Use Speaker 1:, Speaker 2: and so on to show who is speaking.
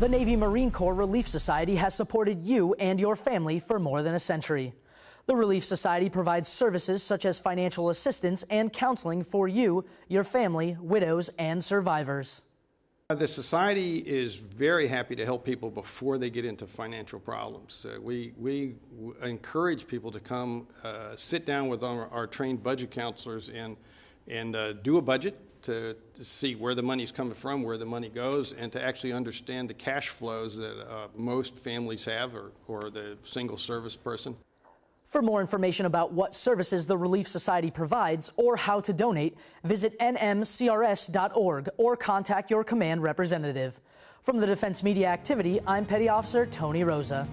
Speaker 1: The Navy Marine Corps Relief Society has supported you and your family for more than a century. The Relief Society provides services such as financial assistance and counseling for you, your family, widows, and survivors.
Speaker 2: The Society is very happy to help people before they get into financial problems. Uh, we, we encourage people to come uh, sit down with our, our trained budget counselors and, and uh, do a budget to, to see where the money's coming from, where the money goes, and to actually understand the cash flows that uh, most families have or, or the single service person.
Speaker 1: For more information about what services the Relief Society provides or how to donate, visit nmcrs.org or contact your command representative. From the Defense Media Activity, I'm Petty Officer Tony Rosa.